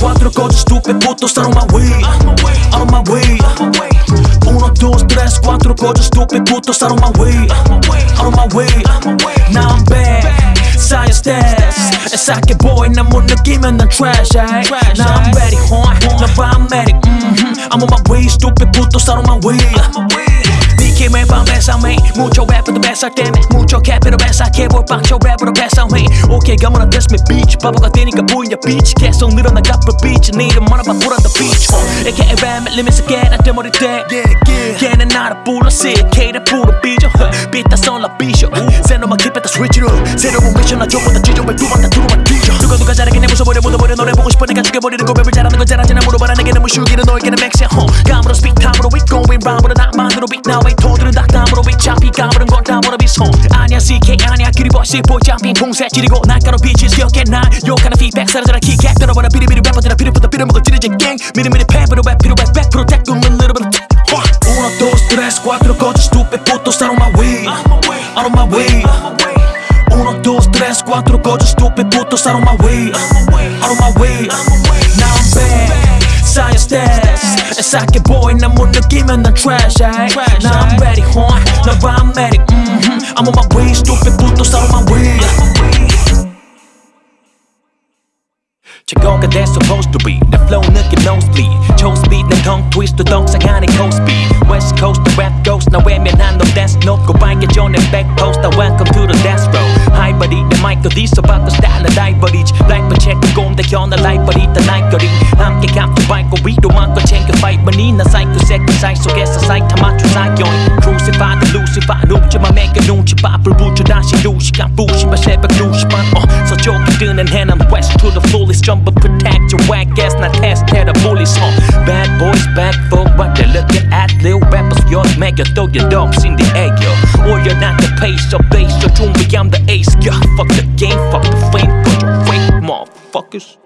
cuatro coches, estúpido puto, están on my way, on my way. Uno, dos, tres, cuatro coches, estúpido puto, están on my way, on my way. Now I'm back, science test. 애싹게 boy, 난못 느끼면 난 trash, ay. Now I'm ready, huh? 난 paramedic, mm -hmm. I'm on my way, stupid puto, están on my way. BK의 밤에서 me Mucho rap for the best 할 때문에 Mucho cap for the best I can't work 방쇼 rap으로 pass on me Okay come on test me bitch 바보가 되니까 보이냐 bitch 계속 늘어나가 per bitch 네 이름 말아봐 put on the beach uh, AKA ram limits again 안 때머리 돼 걔는 나를 불러 sick K를 부르 삐져 삐따 썰라 삐셔 킵했다 switch it up 새로운 미션 나 저보다 찢어 왜 두번 다 두루만 뒤져 누가 누가 잘하게 내 무서버려 묻어버려 노래 보고 싶어 내가 죽여버리는 거 랩을 잘하는 건 잘하지나 물어봐라 내게는 무슈기는 너에게는 맥시야 감으로 time으로 we going round으로 나만으로 now 왜 토들은 닭담 감으른 건 담으로 비손 아니야 CK 아니야 그리 버시 보이 잡힌 풍새 지리고 날가로 빛이 기억해 나 욕하는 feedback 사라져라 킥백 들어버려 비리비리 래퍼들아 비리부터 비려먹어 찌르진 갱 미리미리 패브로 랩 필요해 back protect 꿈은 little bit Uno, dos, tres, cuatro, coches, stupid putos out of my way Out of my way Uno, dos, tres, cuatro, coches, stupid putos out of my way Out of my way Now I'm back Science test 애석해 보인 난못 느끼 면 난 trash ay. Now I'm ready, huh? 나 paramedic mm-hmm. I'm on my way, stupid putos out of my way 저거가 they supposed to be 내 flow 느낌 nosebleed choke speed 내 tongue twist 또 동상하는 coast speed west coast the rap ghost 나 외면한 너 dance note 고 발견 내 back post 나 welcome to the dance row high body 내 마이크 어디서 바꿔 스타일 나 다이버리지 black but check 꼼대 겨나 light body 다 나이거리 함께 감투 밟고 위로 막고 챙겨 fight money 나 사이코 새끼 사이 속에서 사이타 맞춰 사이온 crucify the lucifer 눕지마 매겨 눈치 봐 불 붙여 다시 루시간 부시마 새벽 2시반 어 서쪽에 뜨는 해는 west to the fullest jump but protect your whack ass not test tear the bullies huh bad boys back for what they're looking at little rappers yours make you throw your dogs in the air yo or you're not the pace of base so 준비 game fuck the fame put your fake motherfuckers